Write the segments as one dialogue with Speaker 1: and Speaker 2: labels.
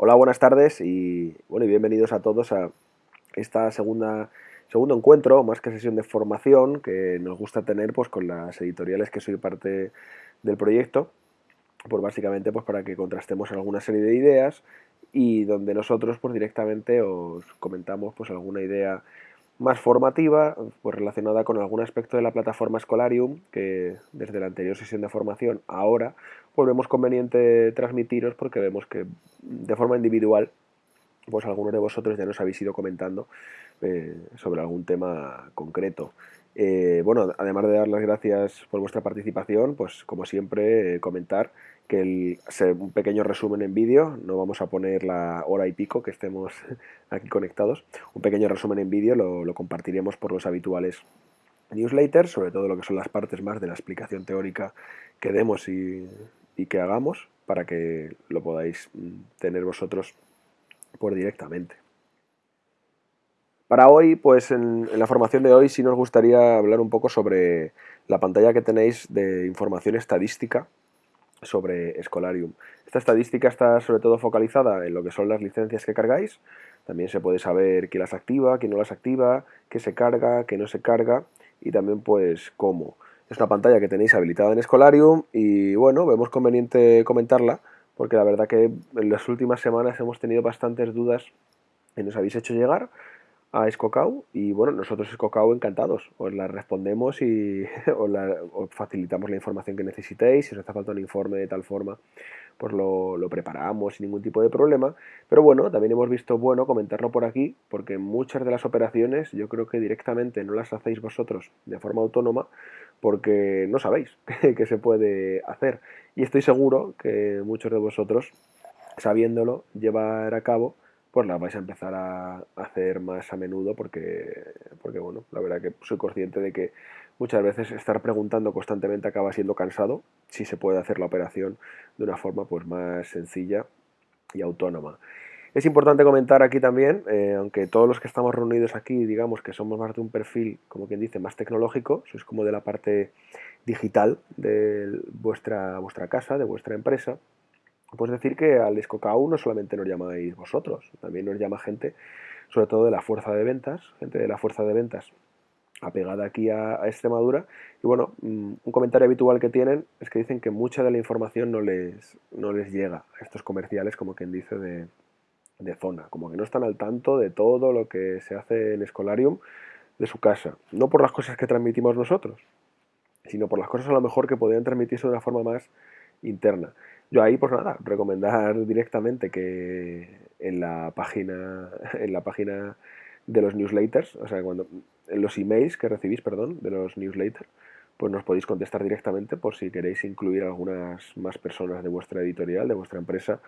Speaker 1: Hola, buenas tardes y bueno, y bienvenidos a todos a esta segunda segundo encuentro, más que sesión de formación, que nos gusta tener pues con las editoriales que soy parte del proyecto, pues básicamente pues para que contrastemos alguna serie de ideas y donde nosotros pues directamente os comentamos pues alguna idea más formativa, pues relacionada con algún aspecto de la plataforma Scholarium, que desde la anterior sesión de formación ahora, pues vemos conveniente transmitiros porque vemos que de forma individual, pues algunos de vosotros ya nos habéis ido comentando eh, sobre algún tema concreto. Eh, bueno, además de dar las gracias por vuestra participación, pues como siempre eh, comentar que el, un pequeño resumen en vídeo, no vamos a poner la hora y pico que estemos aquí conectados, un pequeño resumen en vídeo lo, compartiremos por los habituales newsletters, sobre todo lo que son las partes más de la explicación teórica que demos y, que hagamos para que lo podáis mm, tener vosotros por directamente. Para hoy, pues en, en, la formación de hoy sí nos gustaría hablar un poco sobre la pantalla que tenéis de información estadística sobre Scholarium. Esta estadística está sobre todo focalizada en lo que son las licencias que cargáis. También se puede saber quién las activa, quién no las activa, qué se carga, qué no se carga y también pues cómo. Es una pantalla que tenéis habilitada en Scholarium y bueno, vemos conveniente comentarla porque la verdad que en las últimas semanas hemos tenido bastantes dudas que nos habéis hecho llegar a Escocau y bueno, nosotros Escocau encantados, os la respondemos y os, facilitamos la información que necesitéis, si os hace falta un informe de tal forma, pues lo, lo, preparamos sin ningún tipo de problema, pero bueno, también hemos visto bueno comentarlo por aquí, porque muchas de las operaciones yo creo que directamente no las hacéis vosotros de forma autónoma, porque no sabéis qué se puede hacer, y estoy seguro que muchos de vosotros, sabiéndolo, llevar a cabo, pues la vais a empezar a hacer más a menudo porque, porque, bueno, la verdad que soy consciente de que muchas veces estar preguntando constantemente acaba siendo cansado si se puede hacer la operación de una forma pues más sencilla y autónoma. Es importante comentar aquí también, eh, aunque todos los que estamos reunidos aquí, digamos que somos más de un perfil, como quien dice, más tecnológico, sois como de la parte digital de vuestra, vuestra casa, de vuestra empresa, pues decir que al Escocau no solamente nos llamáis vosotros, también nos llama gente, sobre todo de la fuerza de ventas, gente de la fuerza de ventas apegada aquí a, Extremadura. Y bueno, mm, un comentario habitual que tienen es que dicen que mucha de la información no les, no les llega a estos comerciales, como quien dice, de, de zona, como que no están al tanto de todo lo que se hace en Escolarium de su casa. No por las cosas que transmitimos nosotros, sino por las cosas a lo mejor que podrían transmitirse de una forma más interna. Yo ahí, pues nada, recomendar directamente que en la página, en la página de los newsletters, o sea, cuando en los emails que recibís, perdón, de los newsletters, pues nos podéis contestar directamente por si queréis incluir algunas más personas de vuestra editorial, de vuestra empresa,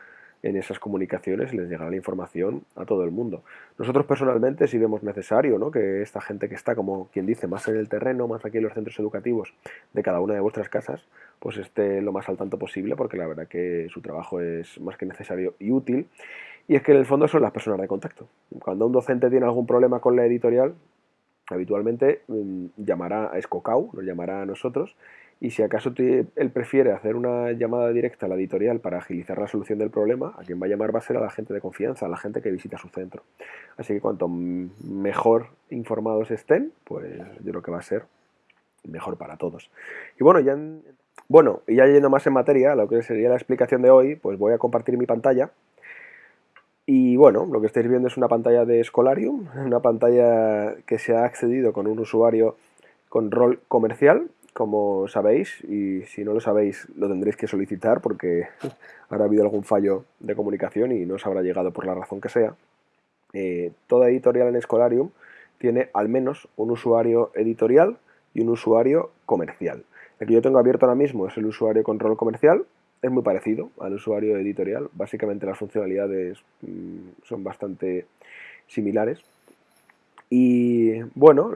Speaker 1: en esas comunicaciones les llegará la información a todo el mundo. Nosotros personalmente si vemos necesario ¿no? que esta gente que está, como quien dice, más en el terreno, más aquí en los centros educativos de cada una de vuestras casas, pues esté lo más al tanto posible, porque la verdad que su trabajo es más que necesario y útil. Y es que en el fondo son las personas de contacto. Cuando un docente tiene algún problema con la editorial, habitualmente mm, llamará a Escocau, nos llamará a nosotros, y si acaso él prefiere hacer una llamada directa a la editorial para agilizar la solución del problema, a quien va a llamar va a ser a la gente de confianza, a la gente que visita su centro. Así que cuanto mejor informados estén, pues yo creo que va a ser mejor para todos. Y bueno, ya, bueno, y ya yendo más en materia, lo que sería la explicación de hoy, pues voy a compartir mi pantalla. Y bueno, lo que estáis viendo es una pantalla de Scholarium, una pantalla que se ha accedido con un usuario con rol comercial, como sabéis, y si no lo sabéis lo tendréis que solicitar porque habrá habido algún fallo de comunicación y no os habrá llegado por la razón que sea. Eh, toda editorial en Scholarium tiene al menos un usuario editorial y un usuario comercial. El que yo tengo abierto ahora mismo es el usuario con rol comercial, es muy parecido al usuario editorial, básicamente las funcionalidades mm, son bastante similares, y bueno,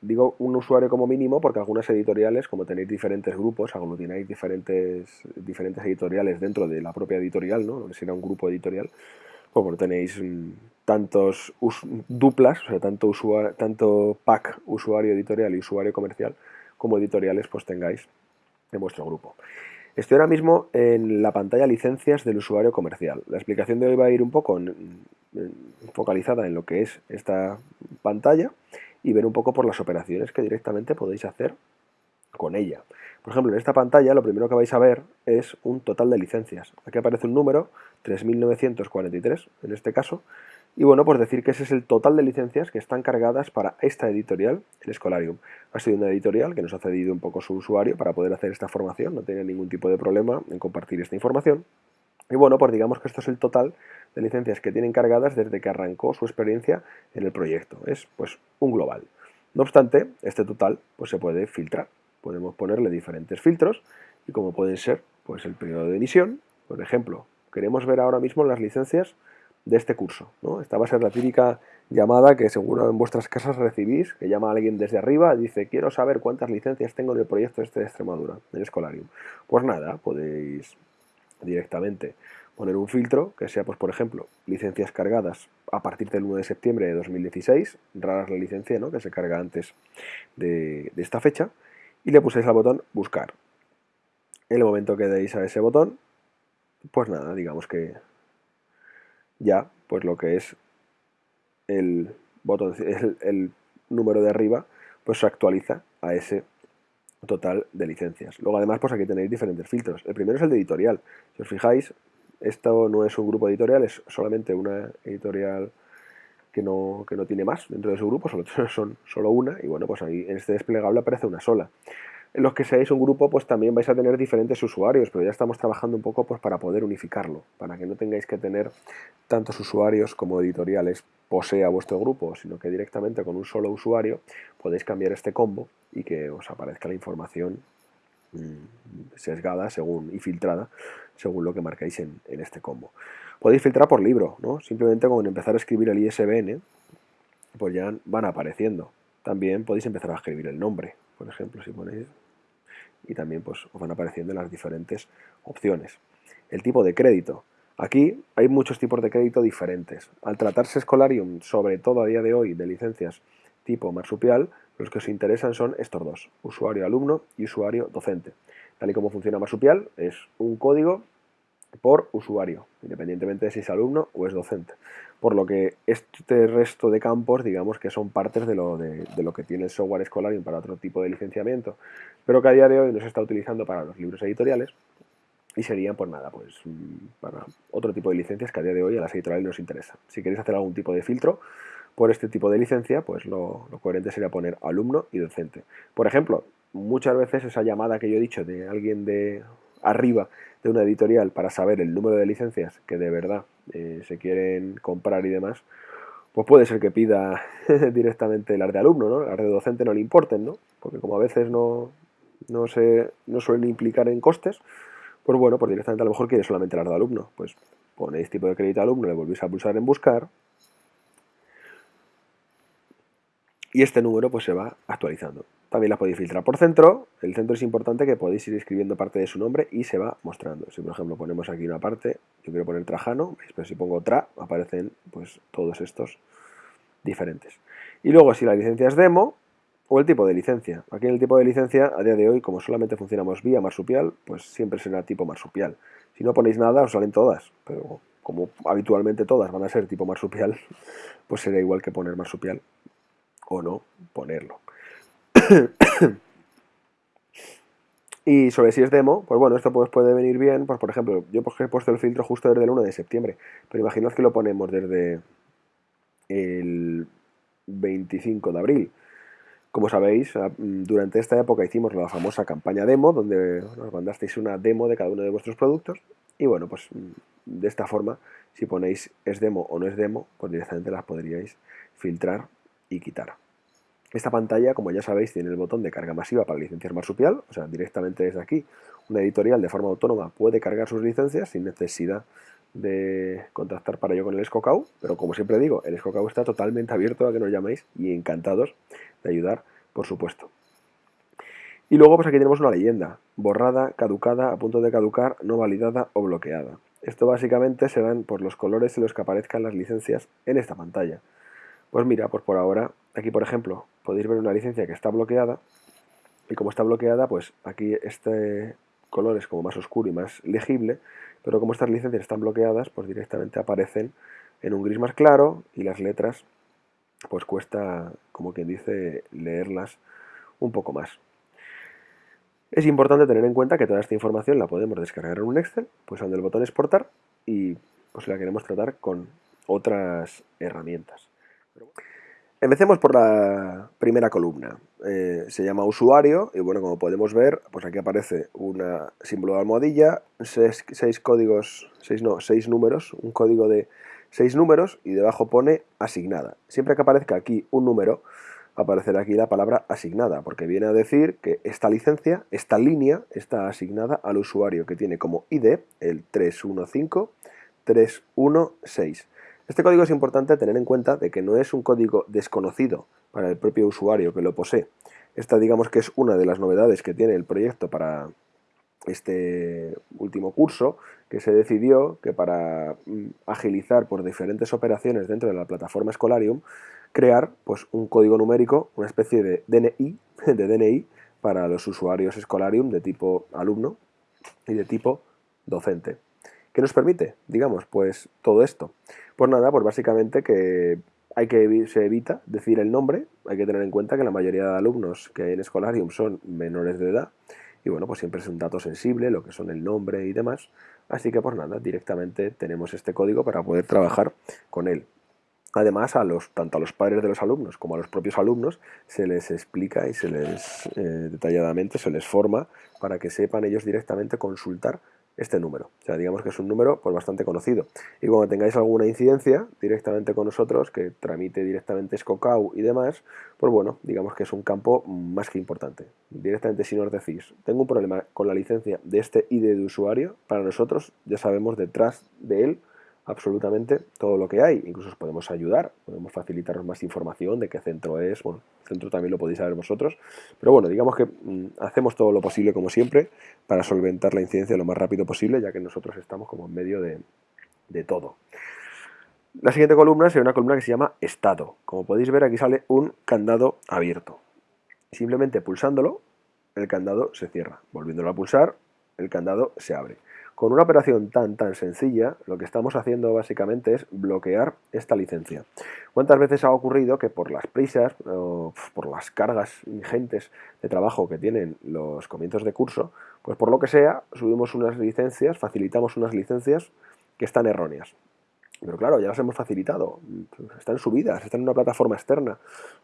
Speaker 1: digo un usuario como mínimo porque algunas editoriales, como tenéis diferentes grupos, aglutináis diferentes, diferentes editoriales dentro de la propia editorial, ¿no? que un grupo editorial, como tenéis tantos duplas, o sea, tanto, tanto pack usuario editorial y usuario comercial, como editoriales pues tengáis en vuestro grupo. Estoy ahora mismo en la pantalla licencias del usuario comercial. La explicación de hoy va a ir un poco focalizada en lo que es esta pantalla y ver un poco por las operaciones que directamente podéis hacer con ella. Por ejemplo, en esta pantalla lo primero que vais a ver es un total de licencias. Aquí aparece un número, 3.943 en este caso, y bueno, pues decir que ese es el total de licencias que están cargadas para esta editorial, el Escolarium. Ha sido una editorial que nos ha cedido un poco su usuario para poder hacer esta formación, no tiene ningún tipo de problema en compartir esta información. Y bueno, pues digamos que esto es el total de licencias que tienen cargadas desde que arrancó su experiencia en el proyecto. Es pues un global. No obstante, este total pues se puede filtrar. Podemos ponerle diferentes filtros y como pueden ser pues el periodo de emisión. Por ejemplo, queremos ver ahora mismo las licencias de este curso. ¿no? Esta va a ser la típica llamada que seguro en vuestras casas recibís, que llama a alguien desde arriba y dice quiero saber cuántas licencias tengo en el proyecto este de Extremadura, en Escolarium. Pues nada, podéis directamente poner un filtro que sea, pues por ejemplo, licencias cargadas a partir del 1 de septiembre de 2016, raras la licencia ¿no? que se carga antes de, de esta fecha, y le puséis al botón buscar. En el momento que deis a ese botón, pues nada, digamos que ya pues lo que es el botón, el, número de arriba, pues se actualiza a ese total de licencias. Luego además pues aquí tenéis diferentes filtros. El primero es el de editorial. Si os fijáis, esto no es un grupo editorial, es solamente una editorial que no, que no tiene más dentro de su grupo, solo son solo una, y bueno, pues ahí en este desplegable aparece una sola los que seáis un grupo, pues también vais a tener diferentes usuarios, pero ya estamos trabajando un poco pues, para poder unificarlo, para que no tengáis que tener tantos usuarios como editoriales posea vuestro grupo, sino que directamente con un solo usuario podéis cambiar este combo y que os aparezca la información mm, sesgada según, y filtrada según lo que marcáis en, en, este combo. Podéis filtrar por libro, ¿no? simplemente con empezar a escribir el ISBN, pues ya van apareciendo. También podéis empezar a escribir el nombre, por ejemplo, si ponéis, y también pues, os van apareciendo las diferentes opciones. El tipo de crédito. Aquí hay muchos tipos de crédito diferentes. Al tratarse Escolarium, sobre todo a día de hoy, de licencias tipo marsupial, los que os interesan son estos dos, usuario-alumno y usuario-docente. Tal y como funciona marsupial, es un código por usuario, independientemente de si es alumno o es docente. Por lo que este resto de campos, digamos que son partes de lo, de, lo que tiene el software Escolarium para otro tipo de licenciamiento, pero que a día de hoy no se está utilizando para los libros editoriales y serían, pues nada, pues mm, para otro tipo de licencias que a día de hoy a las editoriales nos interesa. Si queréis hacer algún tipo de filtro por este tipo de licencia, pues lo, lo coherente sería poner alumno y docente. Por ejemplo, muchas veces esa llamada que yo he dicho de alguien de arriba de una editorial para saber el número de licencias que de verdad eh, se quieren comprar y demás, pues puede ser que pida directamente las de alumno, ¿no? Las de docente no le importen, ¿no? Porque como a veces no, no, se, no suelen implicar en costes, pues bueno, pues directamente a lo mejor quiere solamente las de alumno. Pues ponéis tipo de crédito alumno, le volvéis a pulsar en buscar y este número pues se va actualizando. También la podéis filtrar por centro. El centro es importante que podéis ir escribiendo parte de su nombre y se va mostrando. Si por ejemplo ponemos aquí una parte, yo quiero poner Trajano, pero si pongo Tra, aparecen pues todos estos diferentes. Y luego si la licencia es demo, o el tipo de licencia. Aquí en el tipo de licencia, a día de hoy, como solamente funcionamos vía marsupial, pues siempre será tipo marsupial. Si no ponéis nada, os salen todas, pero como habitualmente todas van a ser tipo marsupial, pues será igual que poner marsupial o no ponerlo. y sobre si es demo, pues bueno, esto pues puede venir bien, pues por ejemplo, yo pues he puesto el filtro justo desde el 1 de septiembre, pero imaginad que lo ponemos desde el 25 de abril. Como sabéis, durante esta época hicimos la famosa campaña demo, donde nos mandasteis una demo de cada uno de vuestros productos. Y bueno, pues de esta forma, si ponéis es demo o no es demo, pues directamente las podríais filtrar y quitar. Esta pantalla, como ya sabéis, tiene el botón de carga masiva para licencias marsupial, o sea, directamente desde aquí, una editorial de forma autónoma puede cargar sus licencias sin necesidad de contactar para ello con el Escocau, pero como siempre digo, el Escocau está totalmente abierto a que nos llaméis y encantados de ayudar, por supuesto. Y luego pues aquí tenemos una leyenda, borrada, caducada, a punto de caducar, no validada o bloqueada. Esto básicamente se dan por los colores en los que aparezcan las licencias en esta pantalla. Pues mira, pues por ahora, aquí por ejemplo, podéis ver una licencia que está bloqueada y como está bloqueada, pues aquí este colores como más oscuro y más legible, pero como estas licencias están bloqueadas, pues directamente aparecen en un gris más claro y las letras pues cuesta, como quien dice, leerlas un poco más. Es importante tener en cuenta que toda esta información la podemos descargar en un Excel, pues el botón exportar y pues la queremos tratar con otras herramientas. Empecemos por la primera columna. Eh, se llama usuario y bueno, como podemos ver, pues aquí aparece un símbolo de almohadilla, seis, códigos, seis, no, seis números, un código de seis números y debajo pone asignada. Siempre que aparezca aquí un número, aparecerá aquí la palabra asignada, porque viene a decir que esta licencia, esta línea, está asignada al usuario que tiene como ID el 315316. Este código es importante tener en cuenta de que no es un código desconocido para el propio usuario que lo posee. Esta digamos que es una de las novedades que tiene el proyecto para este último curso, que se decidió que para mm, agilizar por diferentes operaciones dentro de la plataforma Scholarium, crear pues, un código numérico, una especie de DNI, de DNI para los usuarios Scholarium de tipo alumno y de tipo docente. ¿Qué nos permite? Digamos, pues todo esto. Pues nada, pues básicamente que hay que se evita decir el nombre, hay que tener en cuenta que la mayoría de alumnos que hay en Scholarium son menores de edad y bueno, pues siempre es un dato sensible, lo que son el nombre y demás, así que pues nada, directamente tenemos este código para poder trabajar con él. Además, a los, tanto a los padres de los alumnos como a los propios alumnos se les explica y se les eh, detalladamente se les forma para que sepan ellos directamente consultar este número. O sea, digamos que es un número pues, bastante conocido. Y cuando tengáis alguna incidencia directamente con nosotros, que tramite directamente Scocau y demás, pues bueno, digamos que es un campo más que importante. Directamente si nos decís, tengo un problema con la licencia de este ID de usuario, para nosotros ya sabemos detrás de él absolutamente todo lo que hay. Incluso os podemos ayudar, podemos facilitaros más información de qué centro es. Bueno, el centro también lo podéis saber vosotros. Pero bueno, digamos que mm, hacemos todo lo posible, como siempre, para solventar la incidencia lo más rápido posible, ya que nosotros estamos como en medio de, de todo. La siguiente columna será una columna que se llama Estado. Como podéis ver, aquí sale un candado abierto. Simplemente pulsándolo, el candado se cierra. Volviéndolo a pulsar, el candado se abre. Con una operación tan tan sencilla, lo que estamos haciendo básicamente es bloquear esta licencia. ¿Cuántas veces ha ocurrido que por las prisas o por las cargas ingentes de trabajo que tienen los comienzos de curso, pues por lo que sea, subimos unas licencias, facilitamos unas licencias que están erróneas? Pero claro, ya las hemos facilitado, están subidas, están en una plataforma externa.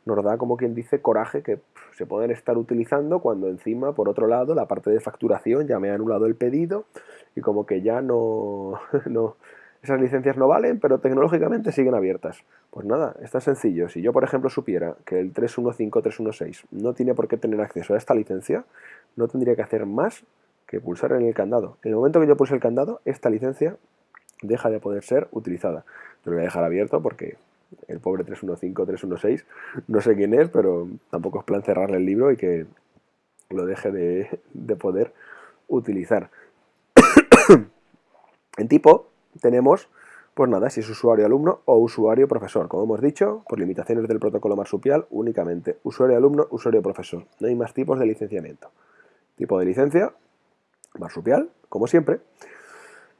Speaker 1: Nos da, como quien dice, coraje que se pueden estar utilizando cuando encima, por otro lado, la parte de facturación ya me ha anulado el pedido y como que ya no, no esas licencias no valen, pero tecnológicamente siguen abiertas. Pues nada, está sencillo. Si yo, por ejemplo, supiera que el 315.316 no tiene por qué tener acceso a esta licencia, no tendría que hacer más que pulsar en el candado. En el momento que yo pulse el candado, esta licencia deja de poder ser utilizada. Yo lo voy a dejar abierto porque el pobre 315, 316, no sé quién es, pero tampoco es plan cerrarle el libro y que lo deje de, de poder utilizar. en tipo tenemos, pues nada, si es usuario alumno o usuario profesor. Como hemos dicho, por limitaciones del protocolo marsupial, únicamente usuario alumno, usuario profesor. No hay más tipos de licenciamiento. Tipo de licencia, marsupial, como siempre.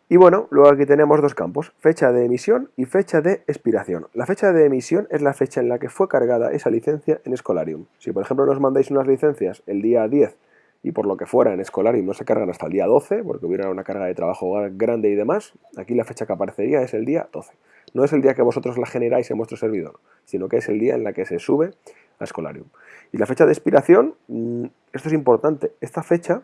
Speaker 1: Y bueno, luego aquí tenemos dos campos, fecha de emisión y fecha de expiración. La fecha de emisión es la fecha en la que fue cargada esa licencia en Scholarium. Si por ejemplo nos mandáis unas licencias el día 10 y por lo que fuera en Scholarium no se cargan hasta el día 12, porque hubiera una carga de trabajo grande y demás, aquí la fecha que aparecería es el día 12. No es el día que vosotros la generáis en vuestro servidor, sino que es el día en la que se sube a Scholarium. Y la fecha de expiración, mm, esto es importante, esta fecha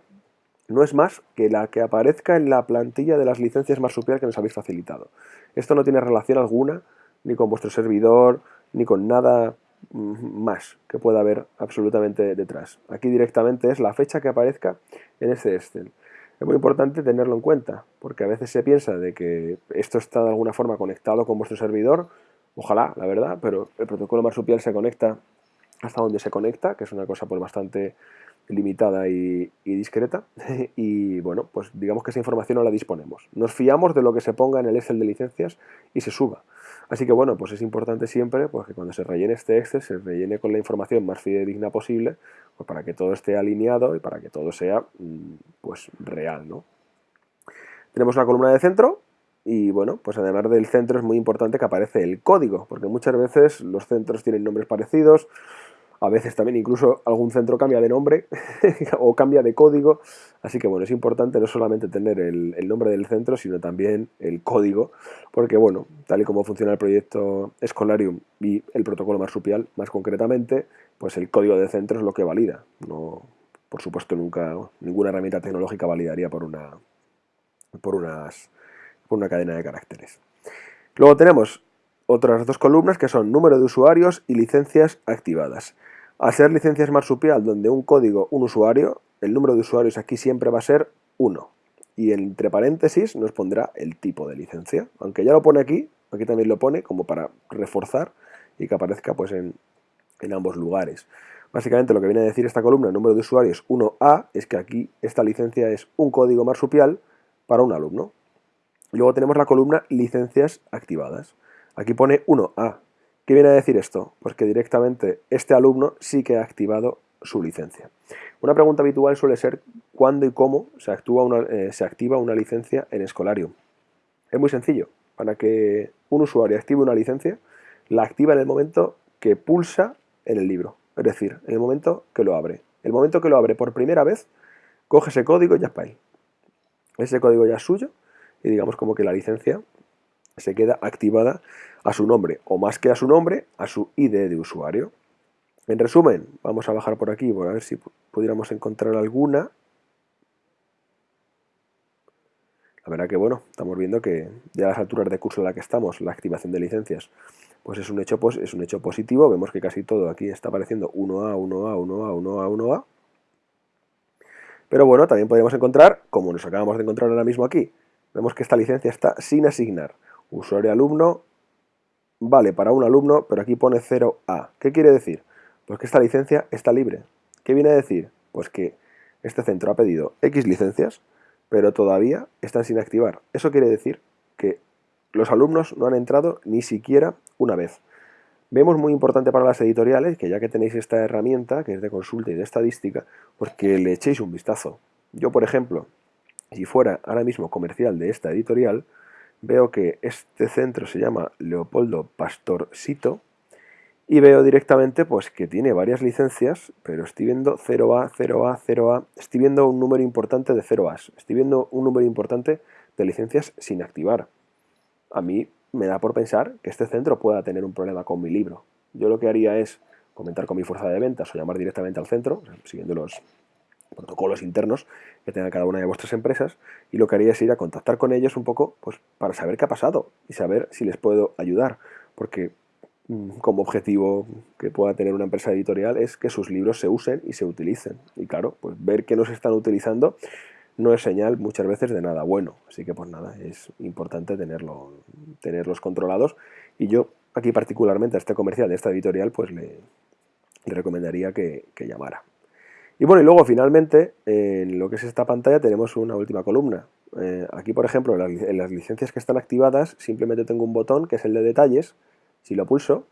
Speaker 1: no es más que la que aparezca en la plantilla de las licencias marsupial que nos habéis facilitado. Esto no tiene relación alguna ni con vuestro servidor, ni con nada mm, más que pueda haber absolutamente detrás. Aquí directamente es la fecha que aparezca en ese Excel. Es muy importante tenerlo en cuenta, porque a veces se piensa de que esto está de alguna forma conectado con vuestro servidor, ojalá, la verdad, pero el protocolo marsupial se conecta hasta donde se conecta, que es una cosa pues bastante limitada y, discreta y bueno, pues digamos que esa información no la disponemos. Nos fiamos de lo que se ponga en el Excel de licencias y se suba. Así que bueno, pues es importante siempre pues, que cuando se rellene este Excel se rellene con la información más fidedigna posible pues, para que todo esté alineado y para que todo sea mm, pues, real. ¿no? Tenemos una columna de centro y bueno, pues además del centro es muy importante que aparece el código, porque muchas veces los centros tienen nombres parecidos, a veces también incluso algún centro cambia de nombre o cambia de código, así que bueno, es importante no solamente tener el, nombre del centro, sino también el código, porque bueno, tal y como funciona el proyecto Escolarium y el protocolo marsupial más concretamente, pues el código de centro es lo que valida, no, por supuesto nunca, ninguna herramienta tecnológica validaría por una, por unas una cadena de caracteres. Luego tenemos otras dos columnas que son número de usuarios y licencias activadas. Al ser licencias marsupial donde un código, un usuario, el número de usuarios aquí siempre va a ser 1. Y entre paréntesis nos pondrá el tipo de licencia. Aunque ya lo pone aquí, aquí también lo pone como para reforzar y que aparezca pues en, en ambos lugares. Básicamente lo que viene a decir esta columna, número de usuarios 1A, es que aquí esta licencia es un código marsupial para un alumno. Luego tenemos la columna licencias activadas. Aquí pone 1A. ¿Qué viene a decir esto? Pues que directamente este alumno sí que ha activado su licencia. Una pregunta habitual suele ser cuándo y cómo se, actúa una, eh, se activa una licencia en Escolarium. Es muy sencillo. Para que un usuario active una licencia, la activa en el momento que pulsa en el libro. Es decir, en el momento que lo abre. El momento que lo abre por primera vez, coge ese código y ya es para. Ese código ya es suyo y digamos como que la licencia se queda activada a su nombre, o más que a su nombre, a su ID de usuario. En resumen, vamos a bajar por aquí, a ver si pudiéramos encontrar alguna. La verdad que bueno, estamos viendo que ya a las alturas de curso en la que estamos, la activación de licencias, pues es un hecho, pues, es un hecho positivo. Vemos que casi todo aquí está apareciendo 1A, 1A, 1A, 1A, 1A. Pero bueno, también podríamos encontrar, como nos acabamos de encontrar ahora mismo aquí, Vemos que esta licencia está sin asignar. Usuario alumno vale para un alumno, pero aquí pone 0A. ¿Qué quiere decir? Pues que esta licencia está libre. ¿Qué viene a decir? Pues que este centro ha pedido X licencias, pero todavía están sin activar. Eso quiere decir que los alumnos no han entrado ni siquiera una vez. Vemos muy importante para las editoriales que ya que tenéis esta herramienta, que es de consulta y de estadística, pues que le echéis un vistazo. Yo, por ejemplo, si fuera ahora mismo comercial de esta editorial, veo que este centro se llama Leopoldo Pastorcito y veo directamente pues que tiene varias licencias, pero estoy viendo 0A, 0A, 0A, estoy viendo un número importante de 0As, estoy viendo un número importante de licencias sin activar. A mí me da por pensar que este centro pueda tener un problema con mi libro. Yo lo que haría es comentar con mi fuerza de ventas o llamar directamente al centro, siguiendo los, protocolos internos que tenga cada una de vuestras empresas y lo que haría es ir a contactar con ellos un poco pues, para saber qué ha pasado y saber si les puedo ayudar, porque mm, como objetivo que pueda tener una empresa editorial es que sus libros se usen y se utilicen. Y claro, pues ver que no se están utilizando no es señal muchas veces de nada bueno. Así que pues nada, es importante tenerlo, tenerlos controlados. Y yo aquí particularmente a este comercial de esta editorial pues le, recomendaría que llamara. Y bueno, y luego finalmente, en lo que es esta pantalla tenemos una última columna. Eh, aquí, por ejemplo, en las, licencias que están activadas, simplemente tengo un botón que es el de detalles. Si lo pulso,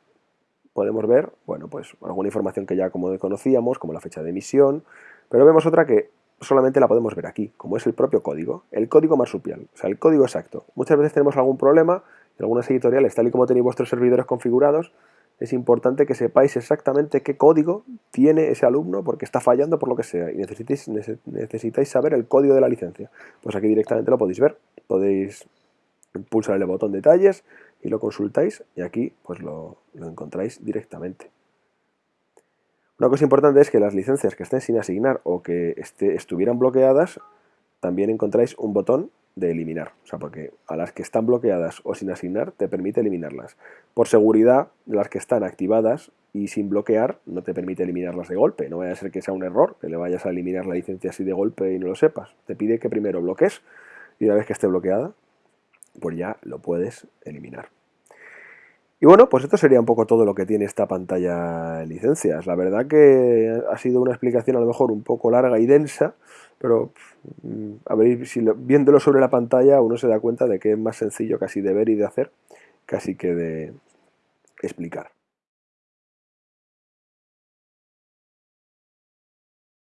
Speaker 1: podemos ver, bueno, pues alguna información que ya como conocíamos, como la fecha de emisión, pero vemos otra que solamente la podemos ver aquí, como es el propio código, el código marsupial, o sea, el código exacto. Muchas veces tenemos algún problema en algunas editoriales, tal y como tenéis vuestros servidores configurados, es importante que sepáis exactamente qué código tiene ese alumno porque está fallando por lo que sea y necesitáis, saber el código de la licencia. Pues aquí directamente lo podéis ver, podéis pulsar el botón detalles y lo consultáis y aquí pues lo, encontráis directamente. Una cosa importante es que las licencias que estén sin asignar o que estuvieran bloqueadas, también encontráis un botón de eliminar. O sea, porque a las que están bloqueadas o sin asignar te permite eliminarlas. Por seguridad, las que están activadas y sin bloquear no te permite eliminarlas de golpe. No vaya a ser que sea un error, que le vayas a eliminar la licencia así de golpe y no lo sepas. Te pide que primero bloques y una vez que esté bloqueada, pues ya lo puedes eliminar. Y bueno, pues esto sería un poco todo lo que tiene esta pantalla licencias. La verdad que ha sido una explicación a lo mejor un poco larga y densa, pero mm, a ver, si viéndolo sobre la pantalla uno se da cuenta de que es más sencillo casi de ver y de hacer casi que de explicar.